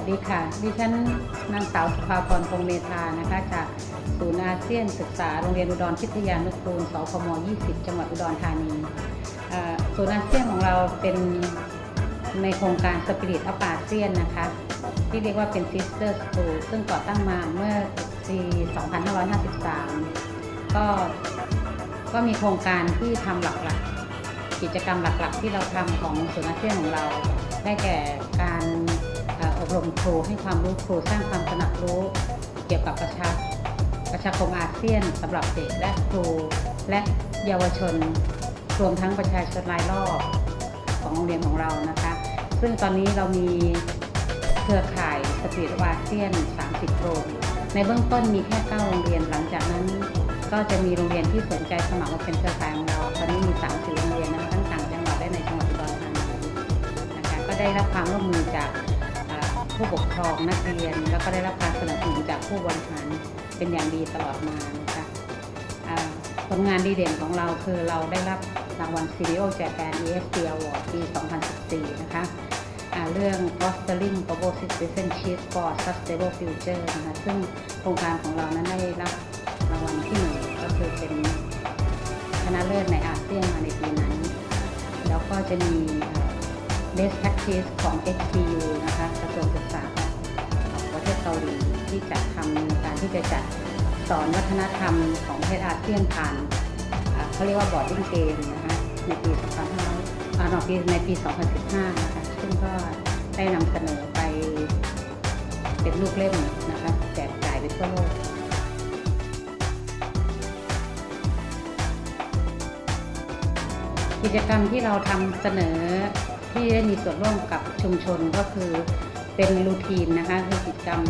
ัสดีค่ะ ดิฉันนางสาวสุภาพรพงเมธานะคะ จากศูนย์อาเซียนศึกษาโรงเรียนอุดรพิทยานุกูลสพม 20 จังหวัดอุดรธานีศูนย์อาเซียนของเราเป็นในโครงการ Spirit of ASEAN นนะคะ ที่เรียกว่าเป็น Sister School ซึ่งก่อตั้งมาเมื่อปี 2553 ก็ก็มีโครงการที่ทำหลักๆ กิจกรรมหลักๆ ที่เราทำของศูนย์อาเซียนของเรา ได้แก่การ รมครูให้ความรู้ครูสร้างความตระหนักรู้เกี่ยวกับประชาประชาคมอาเซียนสำหรับเด็กและครูและเยาวชนรวมทั้งประชาชนรายรอบของโรงเรียนของเรานะคะ ซึ่งตอนนี้เรามีเครือข่ายสปีดอาเซียน 30 โรงในเบื้องต้นมีแค่ 9 โรงเรียนหลังจากนั้นก็จะมีโรงเรียนที่สนใจสมัครมาเป็นเครือข่ายของเราตอนนี้มี 30 โรงเรียนนะคะทั้งต่างจังหวัดและในจังหวัดอุดรธานีนะคะก็ได้รับความร่วมมือจาก ผู้ปกครองนักเรียน แล้วก็ได้รับการสนับสนุนจากผู้บริหารเป็นอย่างดีตลอดมานะคะอ่าผลงานดีเด่นของเราคือเราได้รับรางวัล CDO Japan ESG Award ปี 2014 นะคะเรื่อง Fostering Global Citizenship for Sustainable Future นะคะซึ่งโครงการของเรานั้นได้รับรางวัลที่หนึ่งก็คือเป็นชนะเลิศในอาเซียนมาในปีนั้น แล้วก็จะมี best practice ของ XPU นะคะกระทรวงศึกษาของประเทศเกาหลีที่จะทำในการที่จะจัดสอนวัฒนธรรมของประเทศอาเซียนผ่านเขาเรียกว่า boarding game นะคะในปี2500อ่าในปีในปี 2015 นะคะซึ่งก็ได้นำเสนอไปเป็นลูกเล่มนะคะแจกจ่ายไปทั่วโลกกิจกรรมที่เราทำเสนอ ที่ได้มีส่วนร่วมกับชุมชนก็คือเป็นรูทีนนะคะคือกิจกรรม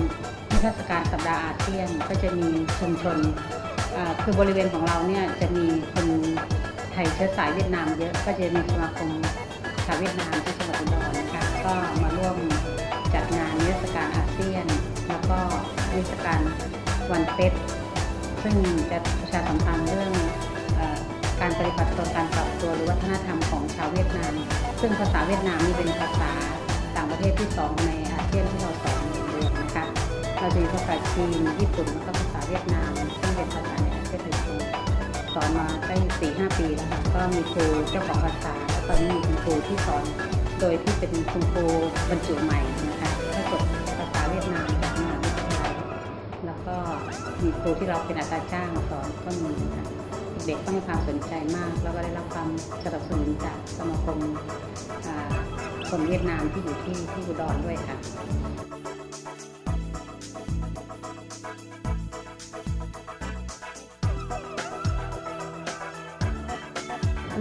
นิทรรศการสัปดาห์อาเซียนก็จะมีชุมชนคือบริเวณของเราเนี่ยจะมีคนไทยเชื้อสายเวียดนามเยอะก็จะมีสมาคมชาวเวียดนามที่จังหวัดอุดรนะคะก็มาร่วมจัดงานนิทรรศการอาเซียน แล้วก็นิทรรศการวันเต็ดซึ่งจะประชาสัมพันธ์เรื่อง การปฏิบัติตนการปรับตัวหรือวัฒนธรรมของชาวเวียดนาม ซึ่งภาษาเวียดนามนี่เป็นภาษาต่างประเทศที่สองในอาเซียนที่เราสอนเรียนนะคะเราจะมีภาษาจีนญี่ปุ่นแล้วก็ภาษาเวียดนาม ซึ่งเป็นภาษาในอาเซียนโดยตรงสอนมาได้สี่ห้าปีแล้วค่ะก็มีครูเจ้าของภาษาแล้วตอนนี้มีคุณครูที่สอนโดยที่เป็นคุณครูบรรจุใหม่นะคะก็จบภาษาเวียดนามจากมหาวิทยาลัยแล้วก็มีครูที่เราเป็นอาจารย์จ้างสอนก็มีค่ะ เด็กๆก็ให้ความสนใจมาก แล้วก็ได้รับความสนับสนุนจากสมาคมคนเวียดนามที่อยู่ที่ที่อุดรด้วยค่ะ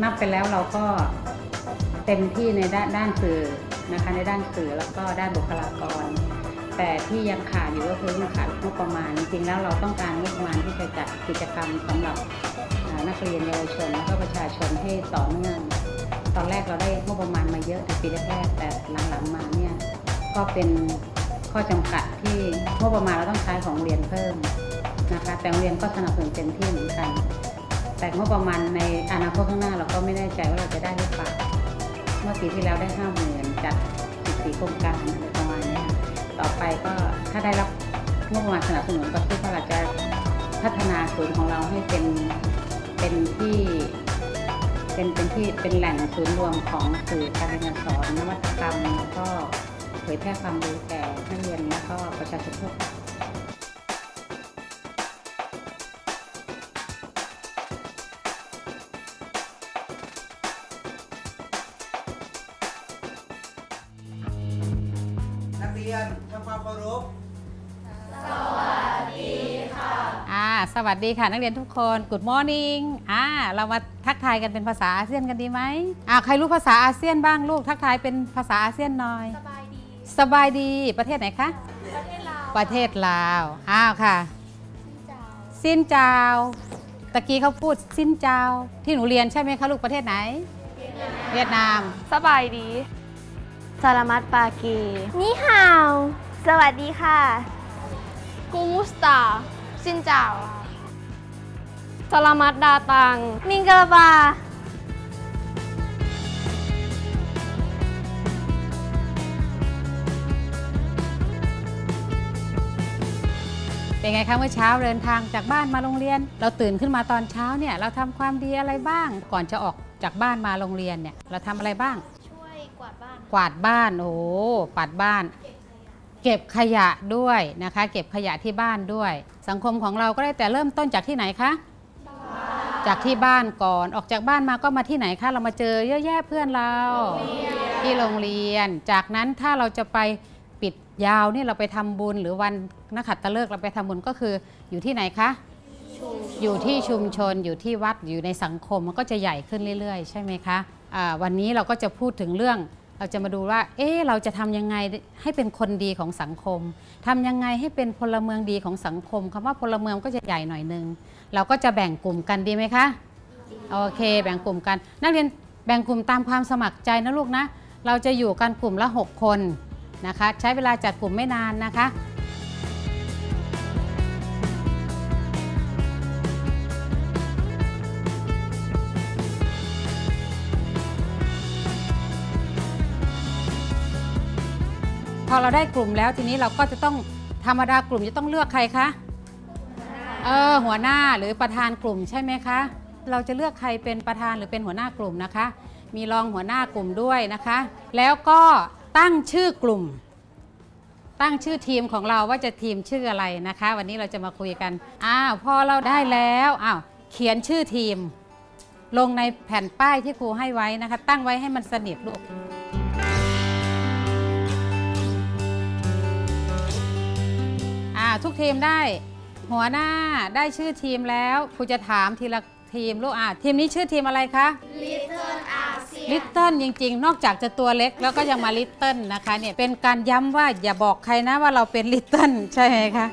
นับไปแล้วเราก็เต็มที่ในด้านด้านสื่อนะคะในด้านสื่อแล้วก็ด้านบุคลากร แต่ที่ยังขาดอยู่ก็คือเรื่องขาดงบประมาณ จริงๆแล้วเราต้องการงบประมาณที่จะจัดกิจกรรมสำหรับ นักเรียนเยาวชนแล้วก็ประชาชนให้ต่อเนื่องตอนแรกเราได้งบประมาณมาเยอะในปีแรกแต่หลังๆมาเนี่ยก็เป็นข้อจำกัดที่งบประมาณเราต้องใช้ของเรียนเพิ่มนะคะแต่โรงเรียนก็สนับสนุนเต็มที่เหมือนกัน แต่งบประมาณในอนาคตข้างหน้าเราก็ไม่แน่ใจว่าเราจะได้หรือเปล่าเมื่อปีที่แล้วได้ห้าหมื่นจัด14โครงการอะไรประมาณเนี้ยต่อไปก็ถ้าได้รับงบประมาณสนับสนุนก็คิดว่าเราจะพัฒนาศูนย์ของเราให้เป็น เป็นที่เป็นเป็นที่เป็นแหล่งศูนย์รวมของสื่อการเรียนสอนนวัตกรรมแล้วก็เผยแพร่ความรู้แก่นักเรียนแล้วก็ประชาชนทั่วไป สวัสดีค่ะนักเรียนทุกคน Good morning อ่าเรามาทักทายกันเป็นภาษาอาเซียนกันดีไหมอ่าใครรู้ภาษาอาเซียนบ้างลูกทักทายเป็นภาษาอาเซียนหน่อย สบายดี สบายดีประเทศไหนคะ ประเทศลาว ประเทศลาวอ้าวค่ะเจ้าสิ้นเจ้าตะกี้เขาพูดสิ้นเจ้าที่หนูเรียนใช่ไหมคะลูกประเทศไหน เวียดนาม สบายดีสลามัตปากี นี่ฮาว สวัสดีค่ะกูมุสตา สินเจ้าสลามัตดาตัง มิงกลาบาเป็นไงคะเมื่อเช้าเดินทางจากบ้านมาโรงเรียน เราตื่นขึ้นมาตอนเช้าเนี่ยเราทำความดีอะไรบ้าง ก่อนจะออกจากบ้านมาโรงเรียนเนี่ยเราทำอะไรบ้าง ช่วยกวาดบ้าน กวาดบ้านโอ้โหปัดบ้าน เก็บขยะด้วยนะคะ เก็บขยะที่บ้านด้วย สังคมของเราก็ได้แต่เริ่มต้นจากที่ไหนคะจากที่บ้านก่อนออกจากบ้านมาก็มาที่ไหนคะเรามาเจอเยอะแยะเพื่อนเรา ที่โรงเรียน จากนั้นถ้าเราจะไปปิดยาวนี่เราไปทำบุญหรือวันนักขัตฤกษ์เราไปทำบุญก็คืออยู่ที่ไหนคะอยู่ที่ชุมชนอยู่ที่วัดอยู่ในสังคมมันก็จะใหญ่ขึ้นเรื่อยๆ ใช่ไหมคะอ่าวันนี้เราก็จะพูดถึงเรื่อง เราจะมาดูว่า เอ๊เราจะทำยังไงให้เป็นคนดีของสังคมทำยังไงให้เป็นพลเมืองดีของสังคมคำว่าพลเมืองก็จะใหญ่หน่อยนึง เราก็จะแบ่งกลุ่มกันดีไหมคะ โอเค แบ่งกลุ่มกัน นักเรียนแบ่งกลุ่มตามความสมัครใจนะลูกนะ เราจะอยู่กันกลุ่มละ 6 คนนะคะ ใช้เวลาจัดกลุ่มไม่นานนะคะ พอเราได้กลุ่มแล้วทีนี้เราก็จะต้องธรรมดากลุ่มจะต้องเลือกใครคะเออหัวหน้าหรือประธานกลุ่มใช่ไหมคะ เราจะเลือกใครเป็นประธานหรือเป็นหัวหน้ากลุ่มนะคะ มีรองหัวหน้ากลุ่มด้วยนะคะ แล้วก็ตั้งชื่อกลุ่ม ตั้งชื่อทีมของเราว่าจะทีมชื่ออะไรนะคะ วันนี้เราจะมาคุยกันอ้าวพอเราได้แล้วอ้าวเขียนชื่อทีม ลงในแผ่นป้ายที่ครูให้ไว้นะคะ ตั้งไว้ให้มันสนิทลูก ทุกทีมได้ หัวหน้าได้ชื่อทีมแล้วครูจะถามทีละทีมลูกอ่าทีมนี้ชื่อทีมอะไรคะ Little ASEAN ลิตเติ้ลจริง ๆ นอกจากจะตัวเล็กแล้วก็ยังมาลิตเติ้ลนะคะเนี่ยเป็นการย้ำว่าอย่าบอกใครนะว่าเราเป็นลิตเติ้ลใช่ไหมคะ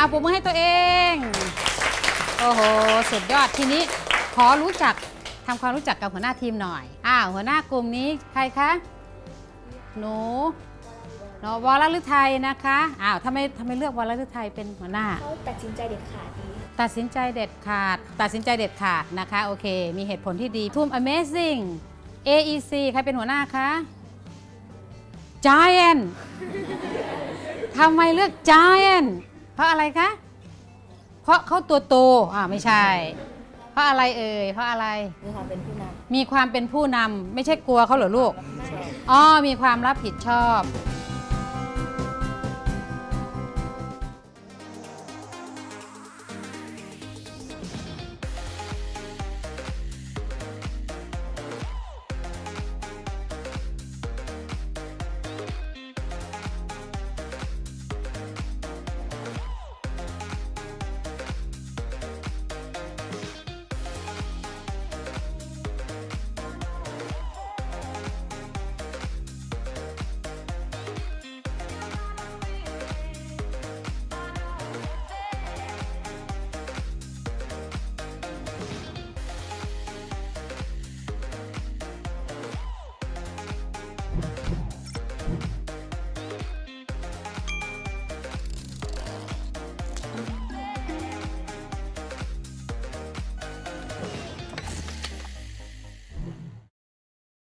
เอาปุ่มมือให้ตัวเอง โอ้โห สุดยอดทีนี้ข อรู้จักทำความรู้จักกับหัวหน้าทีมหน่อยอ้าวหัวหน้ากลุ่มนี้ใครคะ หนูหนูวรฤทัยนะคะอ้าวทำไมทำไมเลือกวรฤทัยเป็นหัวหน้า เขาตัดสินใจเด็ดขาดดี ตัดสินใจเด็ดขาด ตัดสินใจเด็ดขาดนะคะ โอเค มีเหตุผลที่ดีทุ่ม Amazing AEC ใครเป็นหัวหน้าคะ Giant ทำไมเลือก Giant เพราะอะไรคะ เพราะเขาตัวโตอ่าไม่ใช่เพ ราะอะไรเอ่ยเพราะอะไร มีความเป็นผู้นมีความเป็นผู้นำไม่ใช่กลัวเขาเหรอลูก อ๋อ มีความรับผิดชอบำ